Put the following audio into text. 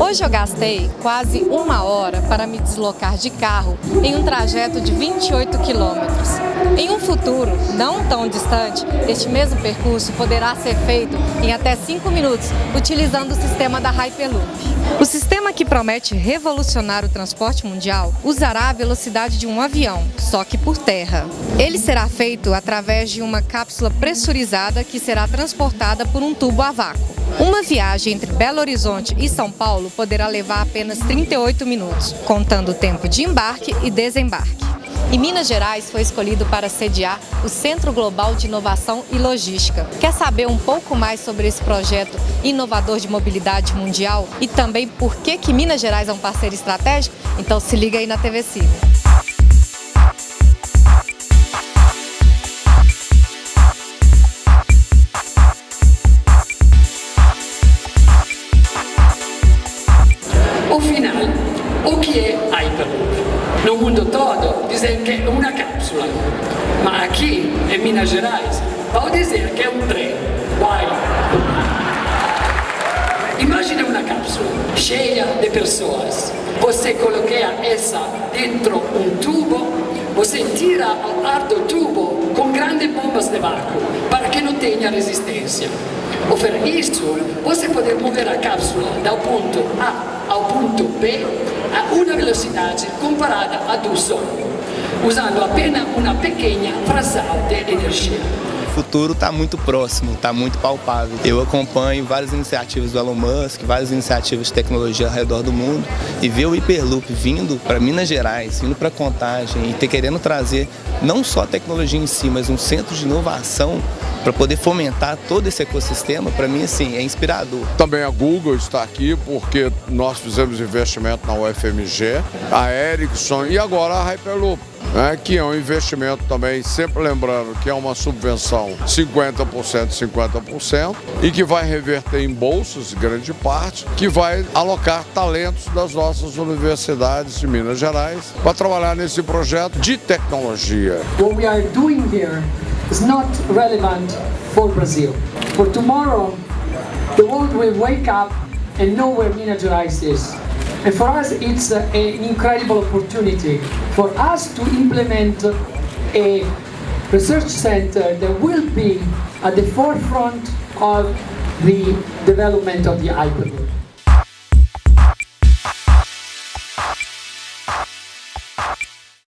Hoje eu gastei quase uma hora para me deslocar de carro em um trajeto de 28 quilômetros. Em um futuro não tão distante, este mesmo percurso poderá ser feito em até 5 minutos, utilizando o sistema da Hyperloop. O sistema que promete revolucionar o transporte mundial usará a velocidade de um avião, só que por terra. Ele será feito através de uma cápsula pressurizada que será transportada por um tubo a vácuo. Uma viagem entre Belo Horizonte e São Paulo poderá levar apenas 38 minutos, contando o tempo de embarque e desembarque. E Minas Gerais foi escolhido para sediar o Centro Global de Inovação e Logística. Quer saber um pouco mais sobre esse projeto inovador de mobilidade mundial e também por que, que Minas Gerais é um parceiro estratégico? Então se liga aí na TV Cine. O final, o que é Hyperloop? No mundo todo dizem que é uma cápsula, mas aqui em Minas Gerais vão dizer que é um trem. Vai! Imagine uma cápsula cheia de pessoas. Você coloca essa dentro um tubo, você tira o ar do tubo com grandes bombas de vácuo para que não tenha resistência. Por isso, você pode mover a cápsula do ponto A ao ponto B a uma velocidade comparada à do som, usando apenas uma pequena fração de energia. O futuro está muito próximo, está muito palpável. Eu acompanho várias iniciativas do Elon Musk, várias iniciativas de tecnologia ao redor do mundo e ver o Hyperloop vindo para Minas Gerais, vindo para Contagem e ter querendo trazer não só a tecnologia em si, mas um centro de inovação para poder fomentar todo esse ecossistema, para mim assim, é inspirador. Também a Google está aqui porque nós fizemos investimento na UFMG, a Ericsson e agora a Hyperloop. Né, que é um investimento também, sempre lembrando que é uma subvenção 50%, 50%, e que vai reverter em bolsas, grande parte, que vai alocar talentos das nossas universidades de Minas Gerais para trabalhar nesse projeto de tecnologia. What we are doing here is not relevant for Brazil. For tomorrow, the world will wake up and know where Minas Gerais is. And for us, it's an incredible opportunity for us to implement a research center that will be at the forefront of the development of the Hyperloop.